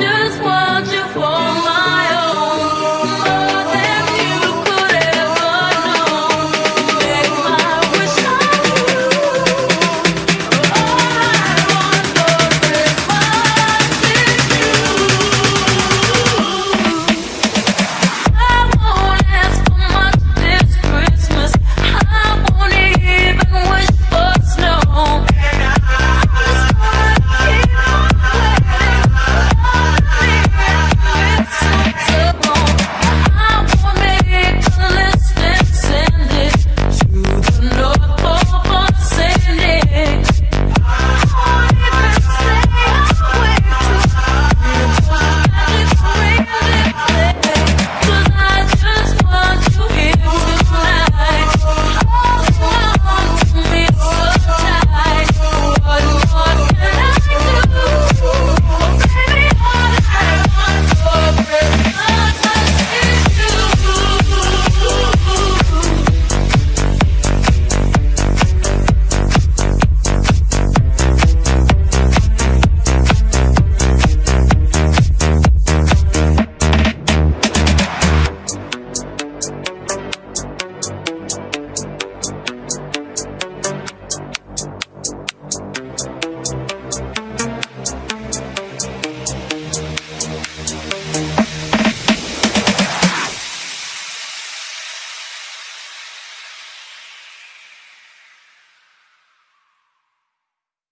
just want you for